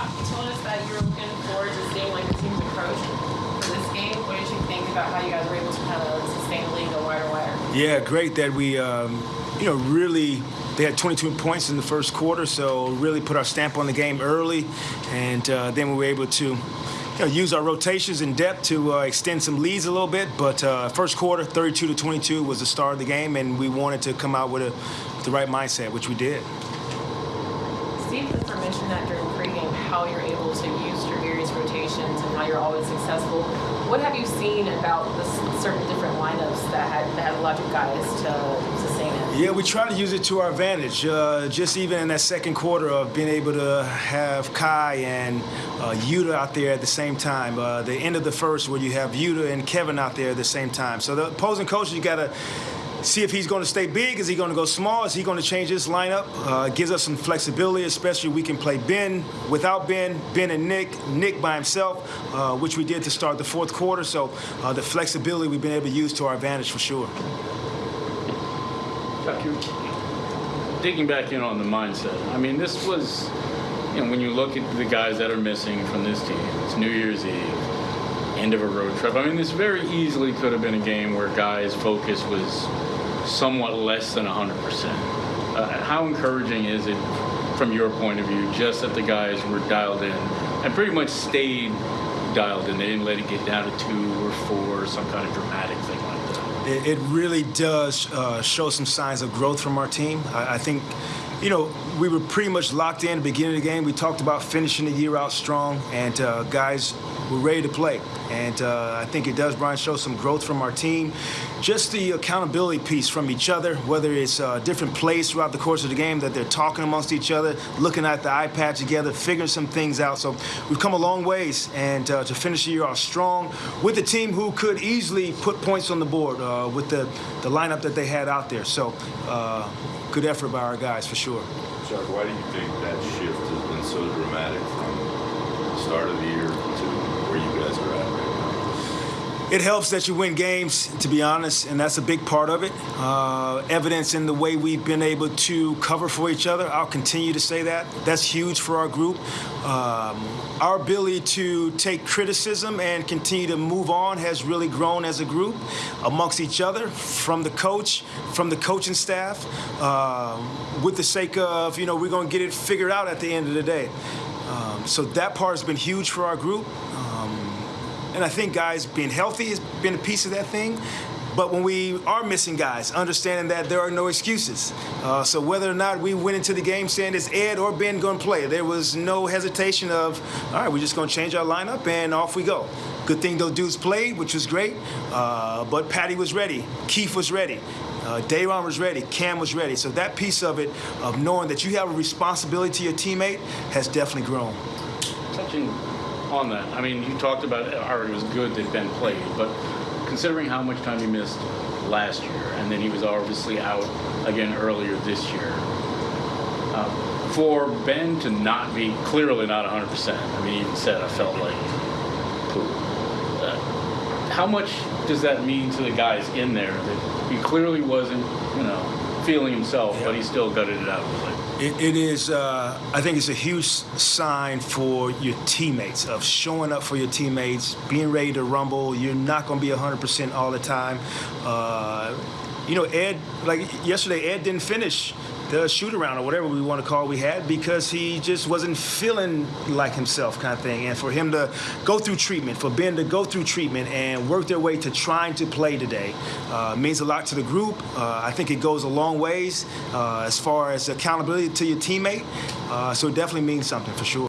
Doc, you told us that you were looking forward to seeing like the team's approach for this game. What did you think about how you guys were able to kind of sustain the lead and go wire to wire? Yeah, great that we, um, you know, really. They had 22 points in the first quarter, so really put our stamp on the game early, and uh, then we were able to you know, use our rotations in depth to uh, extend some leads a little bit. But uh, first quarter, 32 to 22 was the start of the game, and we wanted to come out with, a, with the right mindset, which we did. Steve Clifford mentioned that during pregame how you're able to use your various rotations and how you're always successful. What have you seen about the certain different lineups that had that had allowed you guys to sustain it? Yeah, we try to use it to our advantage. Uh, just even in that second quarter of being able to have Kai and uh, Yuta out there at the same time. Uh, the end of the first where you have Yuta and Kevin out there at the same time. So the opposing coaches, you got to see if he's going to stay big. Is he going to go small? Is he going to change his lineup? Uh, gives us some flexibility, especially we can play Ben without Ben, Ben and Nick, Nick by himself, uh, which we did to start the fourth quarter. So uh, the flexibility we've been able to use to our advantage for sure. digging back in on the mindset. I mean, this was, you know, when you look at the guys that are missing from this team, it's New Year's Eve, end of a road trip. I mean, this very easily could have been a game where guys' focus was somewhat less than 100%. Uh, how encouraging is it from your point of view just that the guys were dialed in and pretty much stayed dialed in? They didn't let it get down to two or four or some kind of dramatic thing like that. It, it really does uh, show some signs of growth from our team. I, I think you know, we were pretty much locked in at the beginning of the game. We talked about finishing the year out strong, and uh, guys were ready to play. And uh, I think it does, Brian, show some growth from our team. Just the accountability piece from each other, whether it's uh, different plays throughout the course of the game that they're talking amongst each other, looking at the iPad together, figuring some things out. So we've come a long ways, and uh, to finish the year off strong with a team who could easily put points on the board uh, with the, the lineup that they had out there. So uh, good effort by our guys for sure. Chuck, why do you think that shift has been so dramatic from the start of the year to where you guys are at? It helps that you win games, to be honest, and that's a big part of it. Uh, evidence in the way we've been able to cover for each other. I'll continue to say that. That's huge for our group. Um, our ability to take criticism and continue to move on has really grown as a group amongst each other, from the coach, from the coaching staff, uh, with the sake of, you know, we're going to get it figured out at the end of the day. Um, so that part has been huge for our group. And I think guys being healthy has been a piece of that thing. But when we are missing guys, understanding that there are no excuses. Uh, so whether or not we went into the game saying it's Ed or Ben going to play, there was no hesitation of, all right, we're just going to change our lineup and off we go. Good thing those dudes played, which was great. Uh, but Patty was ready. Keith was ready. Uh, Day'Ron was ready. Cam was ready. So that piece of it, of knowing that you have a responsibility to your teammate, has definitely grown. Touching on that, I mean, you talked about how it was good that Ben played, but considering how much time he missed last year, and then he was obviously out again earlier this year. Uh, for Ben to not be clearly not 100%, I mean, he even said I felt like poop. Uh, how much does that mean to the guys in there that he clearly wasn't, you know, feeling himself, yeah. but he still gutted it out? It, it is, uh, I think it's a huge sign for your teammates of showing up for your teammates, being ready to rumble. You're not going to be 100% all the time. Uh, you know, Ed, like yesterday, Ed didn't finish the shoot around or whatever we want to call we had because he just wasn't feeling like himself kind of thing. And for him to go through treatment for ben to go through treatment and work their way to trying to play today uh, means a lot to the group. Uh, i think it goes a long ways uh, as far as accountability to your teammate. Uh, so it definitely means something for sure